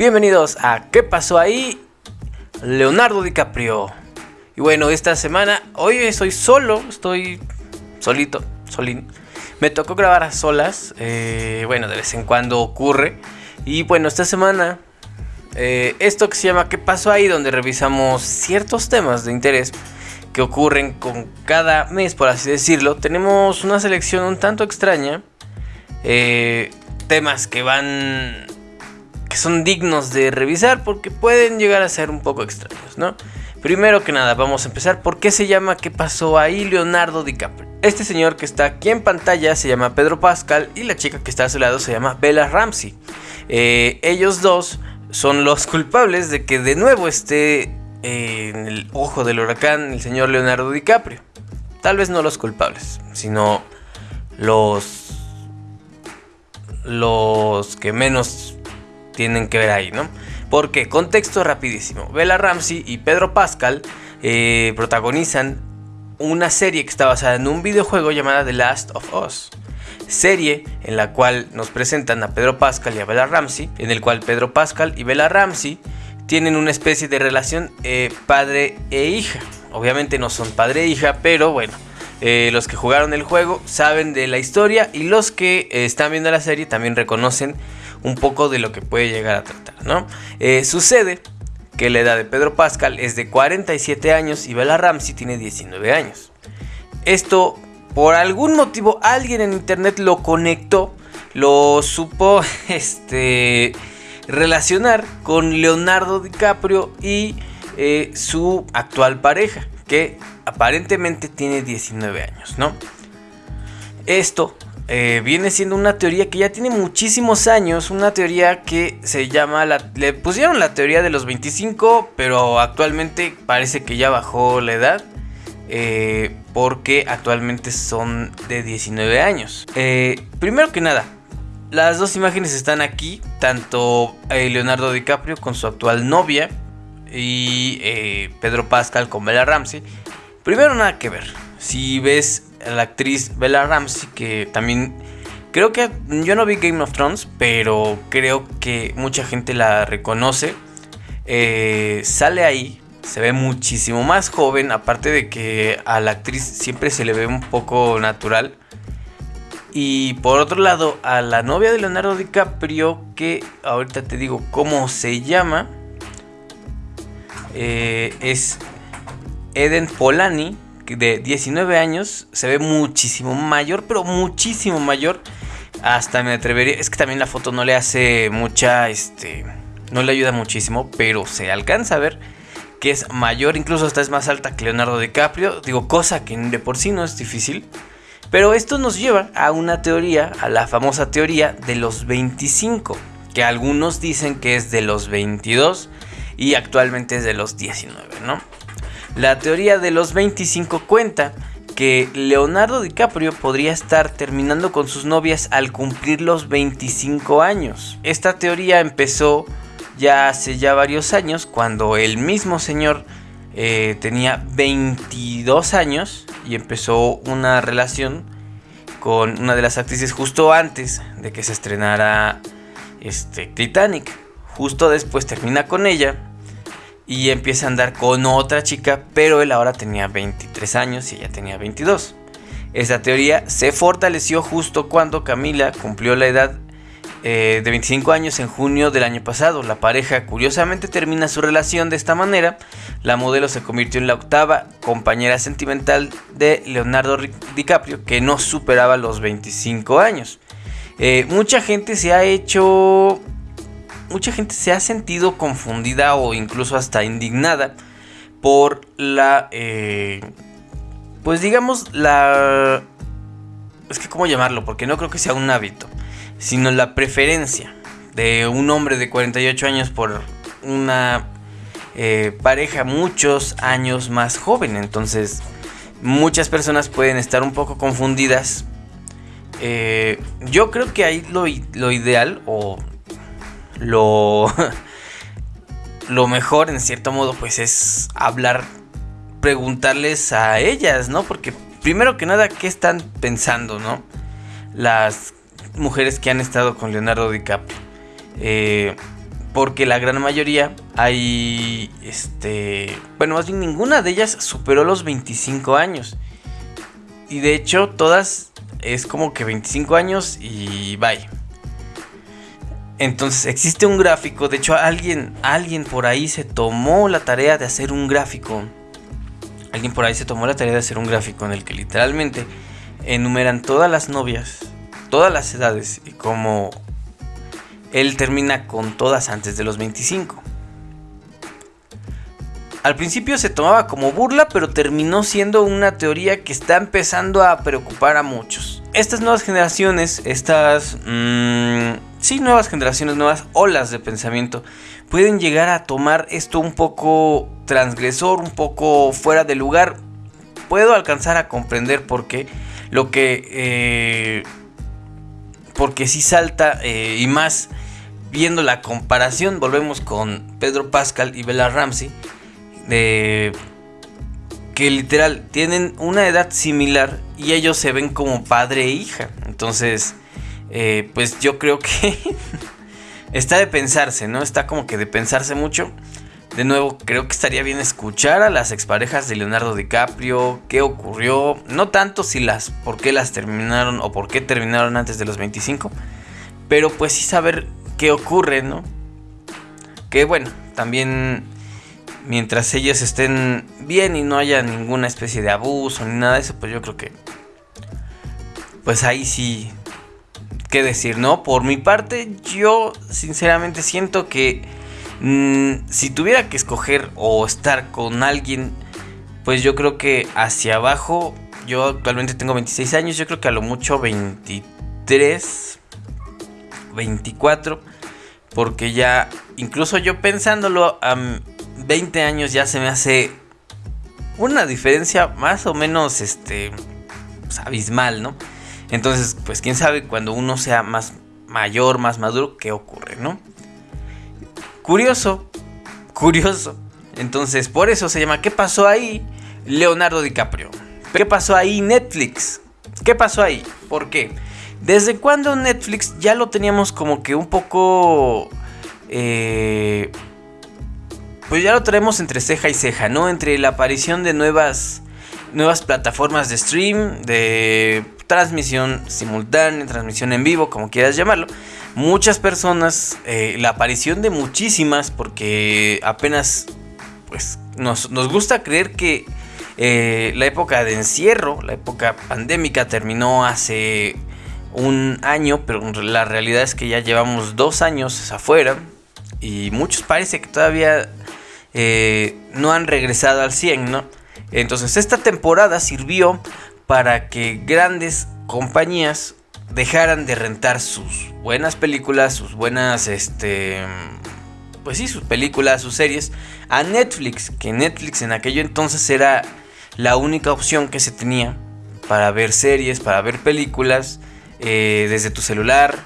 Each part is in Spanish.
Bienvenidos a ¿Qué pasó ahí? Leonardo DiCaprio. Y bueno, esta semana, hoy estoy solo, estoy solito, solín. Me tocó grabar a solas, eh, bueno, de vez en cuando ocurre. Y bueno, esta semana, eh, esto que se llama ¿Qué pasó ahí? Donde revisamos ciertos temas de interés que ocurren con cada mes, por así decirlo. Tenemos una selección un tanto extraña. Eh, temas que van que son dignos de revisar porque pueden llegar a ser un poco extraños, ¿no? Primero que nada, vamos a empezar. ¿Por qué se llama ¿Qué pasó ahí Leonardo DiCaprio? Este señor que está aquí en pantalla se llama Pedro Pascal y la chica que está a su lado se llama Bella Ramsey. Eh, ellos dos son los culpables de que de nuevo esté eh, en el ojo del huracán el señor Leonardo DiCaprio. Tal vez no los culpables, sino los los que menos tienen que ver ahí, ¿no? Porque, contexto rapidísimo, Bella Ramsey y Pedro Pascal eh, protagonizan una serie que está basada en un videojuego llamada The Last of Us. Serie en la cual nos presentan a Pedro Pascal y a Bella Ramsey, en el cual Pedro Pascal y Bella Ramsey tienen una especie de relación eh, padre e hija. Obviamente no son padre e hija, pero bueno, eh, los que jugaron el juego saben de la historia y los que están viendo la serie también reconocen un poco de lo que puede llegar a tratar, ¿no? Eh, sucede que la edad de Pedro Pascal es de 47 años y Bella Ramsey tiene 19 años. Esto, por algún motivo, alguien en internet lo conectó, lo supo este, relacionar con Leonardo DiCaprio y eh, su actual pareja, que aparentemente tiene 19 años, ¿no? Esto eh, viene siendo una teoría que ya tiene muchísimos años, una teoría que se llama, le pusieron la teoría de los 25, pero actualmente parece que ya bajó la edad. Eh, porque actualmente son de 19 años. Eh, primero que nada, las dos imágenes están aquí, tanto Leonardo DiCaprio con su actual novia y Pedro Pascal con Bella Ramsey. Primero nada que ver. Si ves la actriz Bella Ramsey, que también creo que yo no vi Game of Thrones, pero creo que mucha gente la reconoce. Eh, sale ahí, se ve muchísimo más joven, aparte de que a la actriz siempre se le ve un poco natural. Y por otro lado, a la novia de Leonardo DiCaprio, que ahorita te digo cómo se llama, eh, es Eden Polani de 19 años se ve muchísimo mayor, pero muchísimo mayor. Hasta me atrevería, es que también la foto no le hace mucha, este, no le ayuda muchísimo, pero se alcanza a ver que es mayor, incluso hasta es más alta que Leonardo DiCaprio, digo, cosa que de por sí no es difícil. Pero esto nos lleva a una teoría, a la famosa teoría de los 25, que algunos dicen que es de los 22 y actualmente es de los 19, ¿no? La teoría de los 25 cuenta que Leonardo DiCaprio podría estar terminando con sus novias al cumplir los 25 años. Esta teoría empezó ya hace ya varios años cuando el mismo señor eh, tenía 22 años y empezó una relación con una de las actrices justo antes de que se estrenara este, Titanic. Justo después termina con ella y empieza a andar con otra chica, pero él ahora tenía 23 años y ella tenía 22. Esta teoría se fortaleció justo cuando Camila cumplió la edad eh, de 25 años en junio del año pasado. La pareja curiosamente termina su relación de esta manera. La modelo se convirtió en la octava compañera sentimental de Leonardo DiCaprio, que no superaba los 25 años. Eh, mucha gente se ha hecho mucha gente se ha sentido confundida o incluso hasta indignada por la... Eh, pues digamos la... Es que cómo llamarlo, porque no creo que sea un hábito, sino la preferencia de un hombre de 48 años por una eh, pareja muchos años más joven. Entonces, muchas personas pueden estar un poco confundidas. Eh, yo creo que ahí lo, lo ideal, o lo, lo mejor en cierto modo pues es hablar, preguntarles a ellas, ¿no? Porque primero que nada, ¿qué están pensando, ¿no? Las mujeres que han estado con Leonardo DiCaprio. Eh, porque la gran mayoría hay, este, bueno, más bien ninguna de ellas superó los 25 años. Y de hecho todas es como que 25 años y bye. Entonces existe un gráfico, de hecho alguien, alguien por ahí se tomó la tarea de hacer un gráfico. Alguien por ahí se tomó la tarea de hacer un gráfico en el que literalmente enumeran todas las novias, todas las edades y como él termina con todas antes de los 25. Al principio se tomaba como burla, pero terminó siendo una teoría que está empezando a preocupar a muchos. Estas nuevas generaciones, estas... Mmm, sí, nuevas generaciones, nuevas olas de pensamiento, pueden llegar a tomar esto un poco transgresor, un poco fuera de lugar. Puedo alcanzar a comprender por qué. Lo que... Eh, porque sí salta eh, y más viendo la comparación, volvemos con Pedro Pascal y Bella Ramsey, de que literal tienen una edad similar y ellos se ven como padre e hija. Entonces, eh, pues yo creo que está de pensarse, ¿no? Está como que de pensarse mucho. De nuevo, creo que estaría bien escuchar a las exparejas de Leonardo DiCaprio, qué ocurrió, no tanto si las, por qué las terminaron o por qué terminaron antes de los 25, pero pues sí saber qué ocurre, ¿no? Que bueno, también mientras ellos estén bien y no haya ninguna especie de abuso ni nada de eso, pues yo creo que pues ahí sí qué decir, ¿no? Por mi parte, yo sinceramente siento que mm, si tuviera que escoger o estar con alguien, pues yo creo que hacia abajo, yo actualmente tengo 26 años, yo creo que a lo mucho 23, 24 porque ya, incluso yo pensándolo a 20 años ya se me hace una diferencia más o menos este, pues, abismal, ¿no? Entonces, pues quién sabe cuando uno sea más mayor, más maduro, qué ocurre, ¿no? Curioso, curioso. Entonces, por eso se llama ¿Qué pasó ahí? Leonardo DiCaprio. ¿Qué pasó ahí Netflix? ¿Qué pasó ahí? ¿Por qué? ¿Desde cuándo Netflix ya lo teníamos como que un poco... Eh, pues ya lo traemos entre ceja y ceja, ¿no? Entre la aparición de nuevas, nuevas plataformas de stream, de transmisión simultánea, transmisión en vivo, como quieras llamarlo. Muchas personas, eh, la aparición de muchísimas, porque apenas, pues nos, nos gusta creer que eh, la época de encierro, la época pandémica terminó hace un año, pero la realidad es que ya llevamos dos años afuera y muchos parece que todavía eh, no han regresado al 100, ¿no? Entonces esta temporada sirvió para que grandes compañías dejaran de rentar sus buenas películas, sus buenas, este, pues sí, sus películas, sus series a Netflix, que Netflix en aquello entonces era la única opción que se tenía para ver series, para ver películas eh, desde tu celular,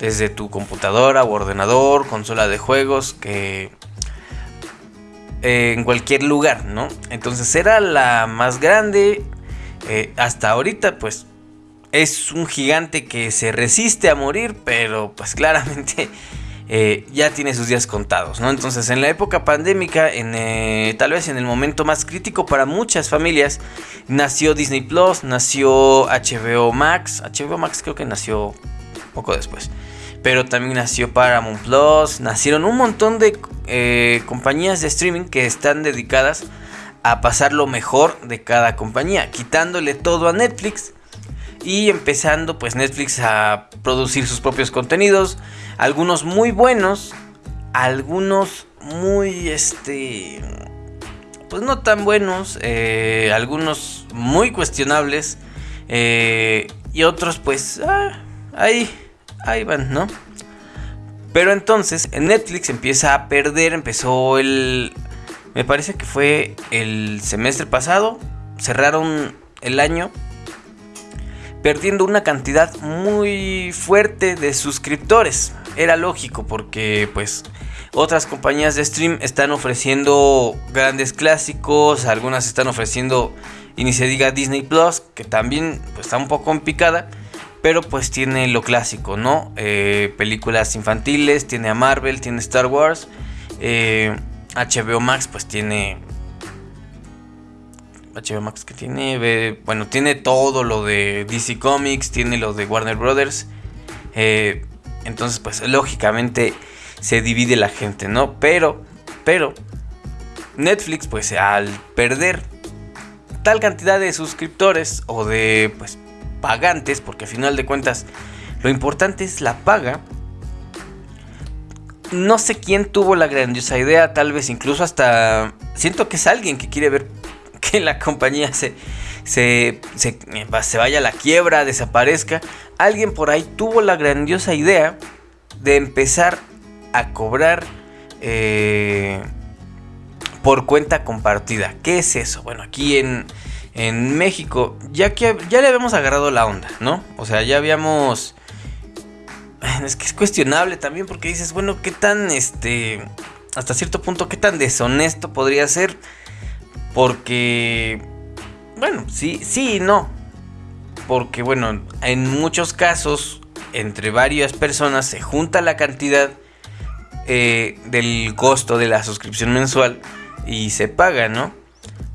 desde tu computadora o ordenador, consola de juegos, que eh, en cualquier lugar, ¿no? Entonces era la más grande. Hasta ahorita, pues es un gigante que se resiste a morir, pero pues claramente eh, ya tiene sus días contados, ¿no? Entonces, en la época pandémica, en, eh, tal vez en el momento más crítico para muchas familias, nació Disney Plus, nació HBO Max. HBO Max creo que nació poco después. Pero también nació Paramount Plus, nacieron un montón de eh, compañías de streaming que están dedicadas a pasar lo mejor de cada compañía, quitándole todo a Netflix y empezando pues Netflix a producir sus propios contenidos, algunos muy buenos, algunos muy este pues no tan buenos, eh, algunos muy cuestionables eh, y otros pues ah, ahí, ahí van, ¿no? Pero entonces en Netflix empieza a perder, empezó el, me parece que fue el semestre pasado, cerraron el año perdiendo una cantidad muy fuerte de suscriptores. Era lógico porque pues otras compañías de stream están ofreciendo grandes clásicos, algunas están ofreciendo y ni se diga Disney Plus, que también pues, está un poco en picada, Pero pues tiene lo clásico, ¿no? Eh, películas infantiles, tiene a Marvel, tiene Star Wars. HBO Max pues tiene... HBO Max que tiene... bueno, tiene todo lo de DC Comics, tiene lo de Warner Brothers. entonces pues lógicamente se divide la gente, ¿no? Pero, pero Netflix, pues al perder tal cantidad de suscriptores o de pues, pagantes, porque a final de cuentas lo importante es la paga. No sé quién tuvo la grandiosa idea, tal vez incluso hasta siento que es alguien que quiere ver que la compañía se, se, se, se vaya a la quiebra, desaparezca. Alguien por ahí tuvo la grandiosa idea de empezar a cobrar eh, por cuenta compartida. ¿Qué es eso? Bueno, aquí en, en México, ya que ya le habíamos agarrado la onda, ¿no? O sea, ya habíamos... Es que es cuestionable también porque dices, bueno, ¿qué tan, este, hasta cierto punto, qué tan deshonesto podría ser? Porque, bueno, sí, sí y no. Porque, bueno, en muchos casos, entre varias personas se junta la cantidad eh, del costo de la suscripción mensual y se paga, ¿no?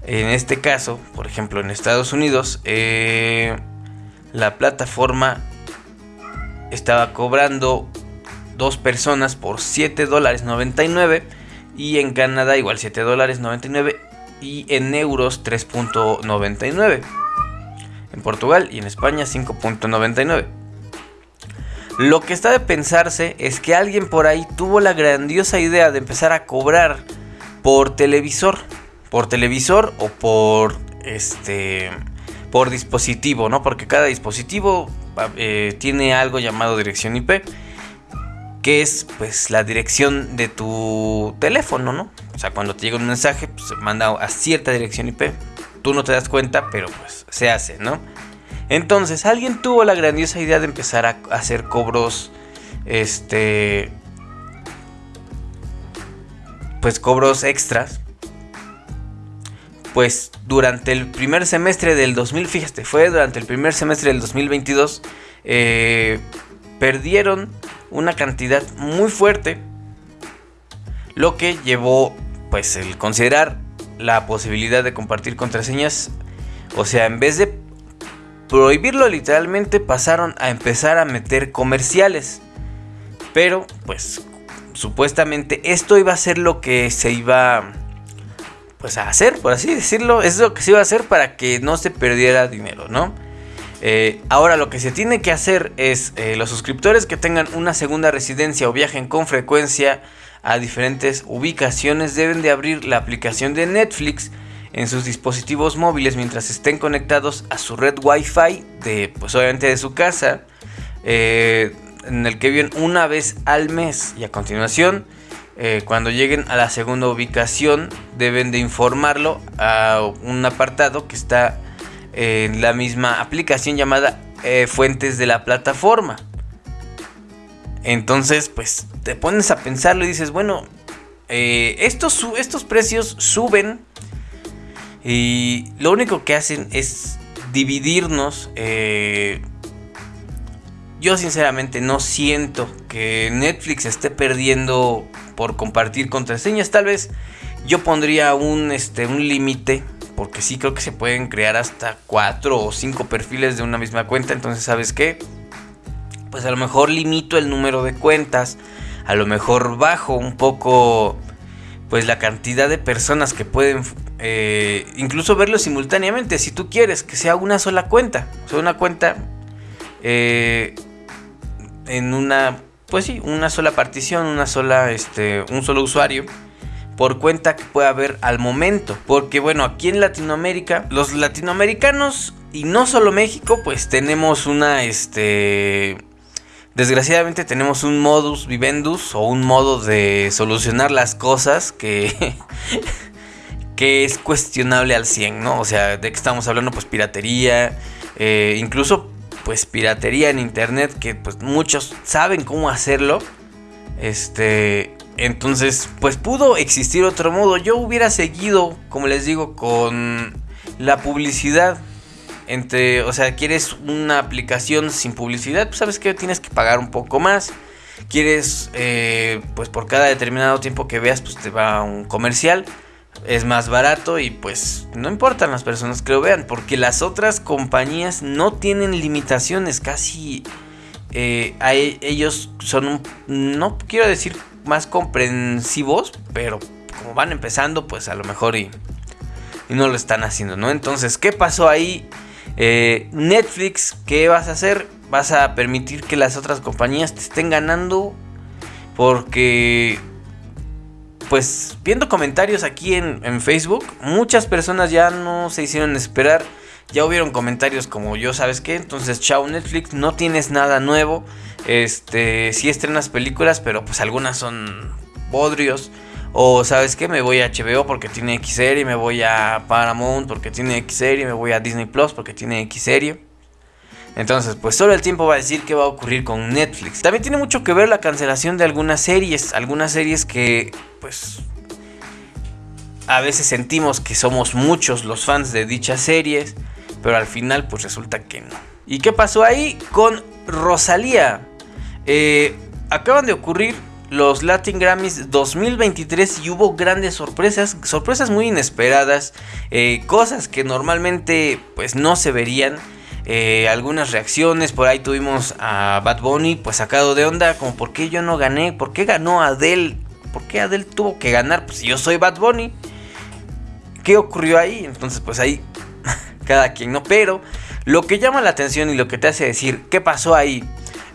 En este caso, por ejemplo, en Estados Unidos, eh, la plataforma estaba cobrando dos personas por 7 dólares 99 y en Canadá igual 7 dólares 99 y en euros 3.99. En Portugal y en España 5.99. Lo que está de pensarse es que alguien por ahí tuvo la grandiosa idea de empezar a cobrar por televisor, por televisor o por este por dispositivo, ¿no? Porque cada dispositivo eh, tiene algo llamado dirección IP, que es pues la dirección de tu teléfono, ¿no? O sea, cuando te llega un mensaje, pues, se manda a cierta dirección IP. Tú no te das cuenta, pero pues se hace, ¿no? Entonces, alguien tuvo la grandiosa idea de empezar a hacer cobros este pues cobros extras. Pues durante el primer semestre del 2000, fíjate, fue durante el primer semestre del 2022, eh, perdieron una cantidad muy fuerte, lo que llevó pues el considerar la posibilidad de compartir contraseñas, o sea, en vez de prohibirlo literalmente pasaron a empezar a meter comerciales. Pero pues supuestamente esto iba a ser lo que se iba pues a hacer, por así decirlo. Es lo que se iba a hacer para que no se perdiera dinero, ¿no? Eh, ahora lo que se tiene que hacer es eh, los suscriptores que tengan una segunda residencia o viajen con frecuencia a diferentes ubicaciones deben de abrir la aplicación de Netflix en sus dispositivos móviles mientras estén conectados a su red Wi-Fi de pues obviamente de su casa. Eh, en el que viven una vez al mes y a continuación eh, cuando lleguen a la segunda ubicación deben de informarlo a un apartado que está en la misma aplicación llamada eh, fuentes de la plataforma. Entonces pues te pones a pensarlo y dices bueno eh, estos, estos precios suben y lo único que hacen es dividirnos yo sinceramente no siento que Netflix esté perdiendo por compartir contraseñas. Tal vez yo pondría un, este, un límite. Porque sí creo que se pueden crear hasta 4 o 5 perfiles de una misma cuenta. Entonces, ¿sabes qué? Pues a lo mejor limito el número de cuentas. A lo mejor bajo un poco pues la cantidad de personas que pueden eh, incluso verlo simultáneamente. Si tú quieres que sea una sola cuenta. O sea, una cuenta eh, en una, pues sí, una sola partición, una sola, este, un solo usuario por cuenta que pueda haber al momento. Porque bueno, aquí en Latinoamérica, los latinoamericanos y no solo México, pues tenemos una, este, desgraciadamente tenemos un modus vivendus o un modo de solucionar las cosas que... que es cuestionable al 100, ¿no? O sea, de qué estamos hablando, pues piratería, eh, incluso pues piratería en internet que pues muchos saben cómo hacerlo. Este, entonces pues pudo existir otro modo. Yo hubiera seguido, como les digo, con la publicidad entre, o sea, quieres una aplicación sin publicidad, pues sabes que tienes que pagar un poco más. Quieres, eh, pues por cada determinado tiempo que veas, pues te va un comercial. Es más barato y pues no importan las personas que lo vean, porque las otras compañías no tienen limitaciones, casi eh, ellos son, un, no quiero decir más comprensivos, pero como van empezando, pues a lo mejor y, y no lo están haciendo, ¿no? Entonces, ¿qué pasó ahí? Eh, Netflix, ¿qué vas a hacer? Vas a permitir que las otras compañías te estén ganando porque pues viendo comentarios aquí en, en, Facebook, muchas personas ya no se hicieron esperar. Ya hubieron comentarios como yo, ¿sabes qué? Entonces, chao Netflix, no tienes nada nuevo. Este, sí estrenas películas, pero pues algunas son bodrios. O sabes qué, me voy a HBO porque tiene X serie, me voy a Paramount porque tiene X serie, me voy a Disney Plus porque tiene X serie. Entonces, pues solo el tiempo va a decir qué va a ocurrir con Netflix. También tiene mucho que ver la cancelación de algunas series, algunas series que pues a veces sentimos que somos muchos los fans de dichas series, pero al final pues resulta que no. ¿Y qué pasó ahí con Rosalía? Eh, acaban de ocurrir los Latin Grammys 2023 y hubo grandes sorpresas, sorpresas muy inesperadas, eh, cosas que normalmente pues no se verían. Eh, algunas reacciones, por ahí tuvimos a Bad Bunny pues sacado de onda, como por qué yo no gané, por qué ganó Adele, por qué Adele tuvo que ganar, pues yo soy Bad Bunny. ¿Qué ocurrió ahí? Entonces pues ahí cada quien no, pero lo que llama la atención y lo que te hace decir qué pasó ahí,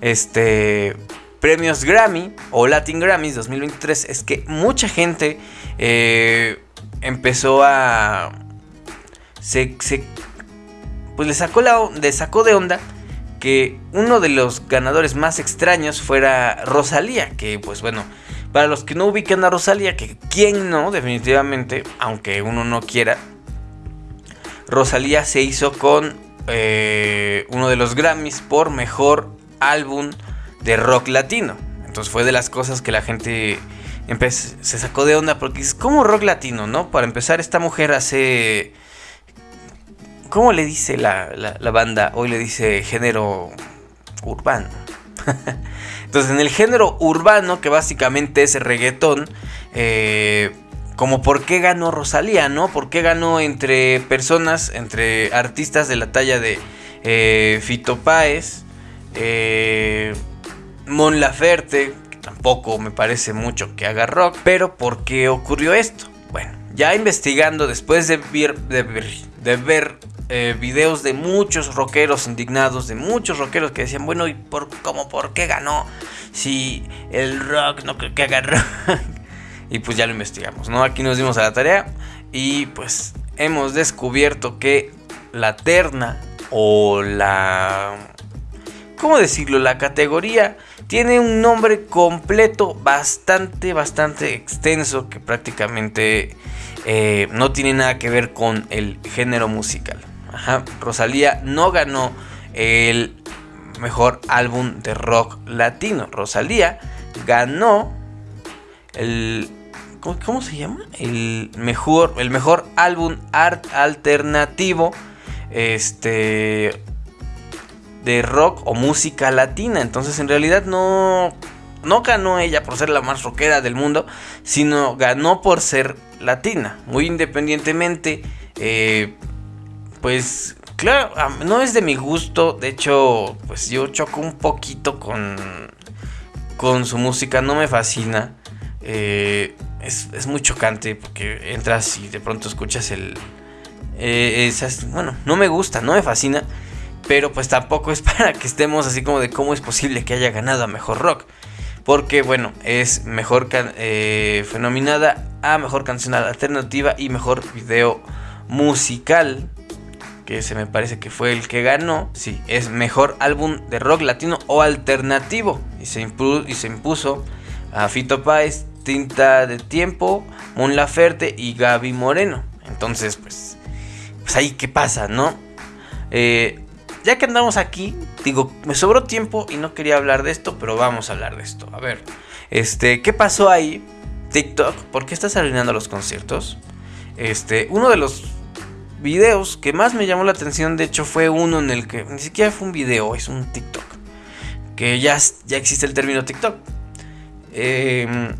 este premios Grammy o Latin Grammys 2023 es que mucha gente eh, empezó a... Se, pues le sacó, la, le sacó de onda que uno de los ganadores más extraños fuera Rosalía, que pues bueno, para los que no ubican a Rosalía, que quien no, definitivamente, aunque uno no quiera, Rosalía se hizo con eh, uno de los Grammys por mejor álbum de rock latino. Entonces fue de las cosas que la gente se sacó de onda porque es como rock latino, ¿no? Para empezar, esta mujer hace... ¿Cómo le dice la, banda? Hoy le dice género urbano. Entonces, en el género urbano, que básicamente es reggaetón, eh, como por qué ganó Rosalía, ¿no? ¿Por qué ganó entre personas, entre artistas de la talla de eh, Fito Páez, eh, Mon Laferte, que tampoco me parece mucho que haga rock, pero ¿por qué ocurrió esto? Bueno, ya investigando después de ver, eh, videos de muchos rockeros indignados, de muchos rockeros que decían, bueno, ¿y por, por qué ganó? Si el rock no creo que haga rock. y pues ya lo investigamos, ¿no? Aquí nos dimos a la tarea y pues hemos descubierto que la terna o la... ¿Cómo decirlo? La categoría tiene un nombre completo bastante, bastante extenso que prácticamente eh, no tiene nada que ver con el género musical. Rosalía no ganó el mejor álbum de rock latino. Rosalía ganó el ¿cómo, se llama? El mejor el mejor álbum art alternativo este de rock o música latina. Entonces en realidad no, no ganó ella por ser la más rockera del mundo, sino ganó por ser latina. Muy independientemente, eh, pues claro, no es de mi gusto. De hecho, pues yo choco un poquito con, con su música, no me fascina. Eh, es, muy chocante porque entras y de pronto escuchas el... Eh, esas, bueno, no me gusta, no me fascina. Pero pues tampoco es para que estemos así como de cómo es posible que haya ganado a mejor rock. Porque bueno, es mejor eh, fenominada a mejor canción alternativa y mejor video musical. Que se me parece que fue el que ganó. Sí, es mejor álbum de rock latino o alternativo. Y se, y se impuso a Fito Páez, Tinta de Tiempo, Mon Laferte y Gaby Moreno. Entonces, pues, pues ahí qué pasa, ¿no? Eh, ya que andamos aquí, digo, me sobró tiempo y no quería hablar de esto, pero vamos a hablar de esto. A ver, este, ¿qué pasó ahí? TikTok, ¿por qué estás arruinando los conciertos? Este, uno de los videos que más me llamó la atención, de hecho, fue uno en el que ni siquiera fue un video, es un TikTok. Que ya, ya existe el término TikTok. Em,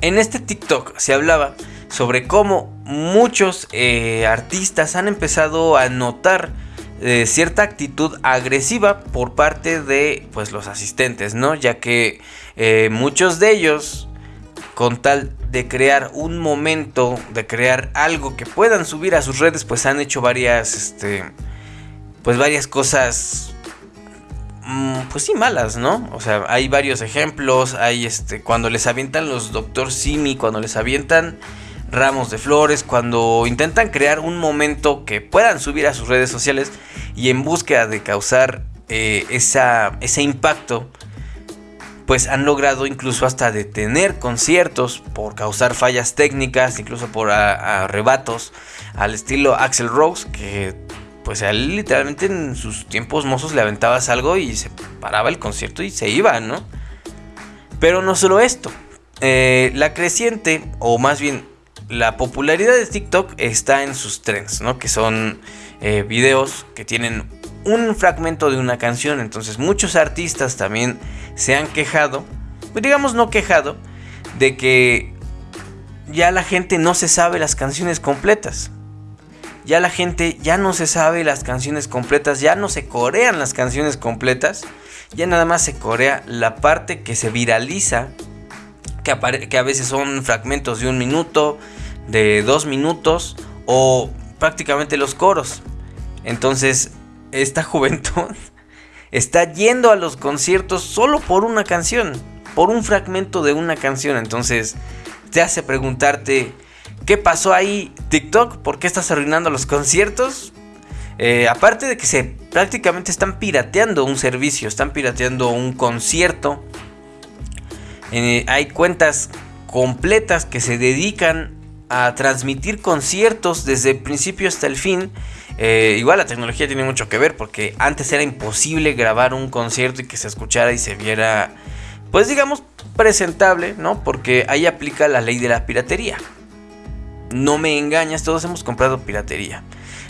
en este TikTok se hablaba sobre cómo muchos eh, artistas han empezado a notar eh, cierta actitud agresiva por parte de pues los asistentes, ¿no? Ya que eh, muchos de ellos con tal de crear un momento, de crear algo que puedan subir a sus redes, pues han hecho varias, este, pues varias cosas, mm, pues sí malas, ¿no? O sea, hay varios ejemplos, hay este, cuando les avientan los Doctor Simi, cuando les avientan ramos de flores, cuando intentan crear un momento que puedan subir a sus redes sociales y en búsqueda de causar eh, esa, ese impacto, pues han logrado incluso hasta detener conciertos por causar fallas técnicas, incluso por arrebatos al estilo Axel Rose, que pues él literalmente en sus tiempos mozos le aventabas algo y se paraba el concierto y se iba, ¿no? Pero no solo esto, eh, la creciente, o más bien la popularidad de TikTok está en sus trends, ¿no? Que son eh, videos que tienen un fragmento de una canción, entonces muchos artistas también se han quejado, pues digamos no quejado, de que ya la gente no se sabe las canciones completas. Ya la gente ya no se sabe las canciones completas, ya no se corean las canciones completas, ya nada más se corea la parte que se viraliza, que, que a veces son fragmentos de un minuto, de dos minutos o prácticamente los coros. Entonces, esta juventud está yendo a los conciertos solo por una canción, por un fragmento de una canción. Entonces te hace preguntarte, ¿qué pasó ahí TikTok? ¿Por qué estás arruinando los conciertos? Eh, aparte de que se prácticamente están pirateando un servicio, están pirateando un concierto. Eh, hay cuentas completas que se dedican a transmitir conciertos desde el principio hasta el fin eh, igual la tecnología tiene mucho que ver porque antes era imposible grabar un concierto y que se escuchara y se viera, pues digamos, presentable, ¿no? Porque ahí aplica la ley de la piratería. No me engañas, todos hemos comprado piratería.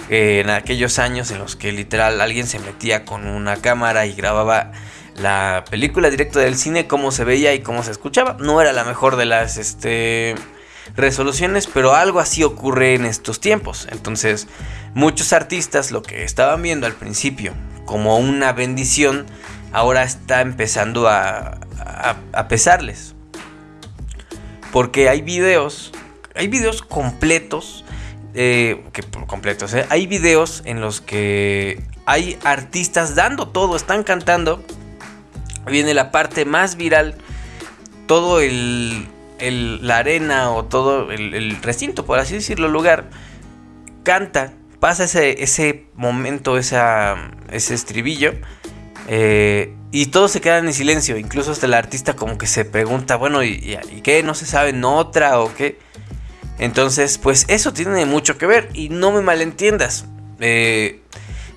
Eh, en aquellos años en los que literal alguien se metía con una cámara y grababa la película directo del cine, cómo se veía y cómo se escuchaba. No era la mejor de las este, resoluciones, pero algo así ocurre en estos tiempos. Entonces, muchos artistas lo que estaban viendo al principio como una bendición, ahora está empezando a, pesarles. Porque hay videos, hay videos completos, eh, que completos, eh, hay videos en los que hay artistas dando todo, están cantando. Viene la parte más viral, todo el la arena o todo el, recinto, por así decirlo, lugar, canta, pasa ese, ese momento, ese estribillo. Eh, y todos se quedan en silencio, incluso hasta el artista como que se pregunta, bueno, ¿y, qué? ¿No se sabe otra o qué? Entonces, pues eso tiene mucho que ver y no me malentiendas. Eh,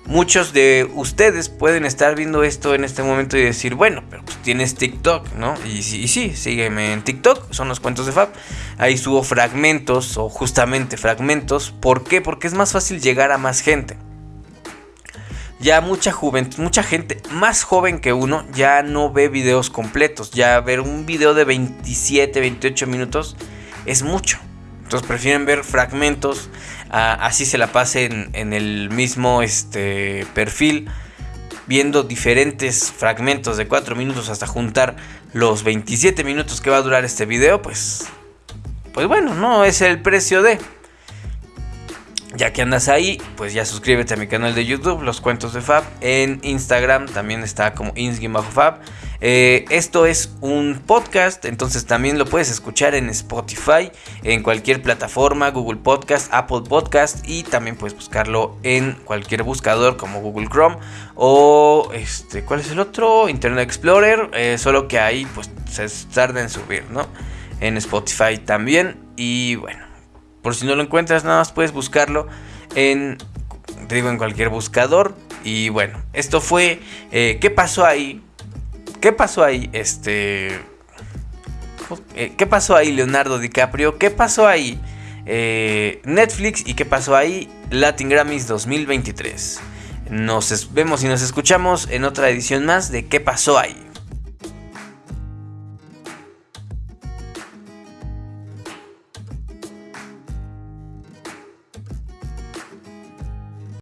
muchos de ustedes pueden estar viendo esto en este momento y decir, bueno, pero pues tienes TikTok, ¿no? Y, y, sí, sígueme en TikTok, son los cuentos de Fab. Ahí subo fragmentos o justamente fragmentos. ¿Por qué? Porque es más fácil llegar a más gente. Ya mucha juventud, mucha gente más joven que uno ya no ve videos completos. Ya ver un video de 27, 28 minutos es mucho. Entonces prefieren ver fragmentos así se la pasen en el mismo este, perfil, viendo diferentes fragmentos de 4 minutos hasta juntar los 27 minutos que va a durar este video, pues, pues bueno, no es el precio de... Ya que andas ahí, pues ya suscríbete a mi canal de YouTube, Los Cuentos de Fab. En Instagram también está como ins-fab. Eh, esto es un podcast, entonces también lo puedes escuchar en Spotify, en cualquier plataforma, Google Podcast, Apple Podcast y también puedes buscarlo en cualquier buscador como Google Chrome o este, ¿cuál es el otro? Internet Explorer, eh, solo que ahí pues se tarda en subir, ¿no? En Spotify también y bueno, por si no lo encuentras, nada más puedes buscarlo en, digo, en cualquier buscador. Y bueno, esto fue, eh, ¿qué pasó ahí? ¿Qué pasó ahí? Este... Eh, ¿Qué pasó ahí Leonardo DiCaprio? ¿Qué pasó ahí eh, Netflix y qué pasó ahí, Latin Grammys 2023. Nos vemos y nos escuchamos en otra edición más de qué pasó ahí.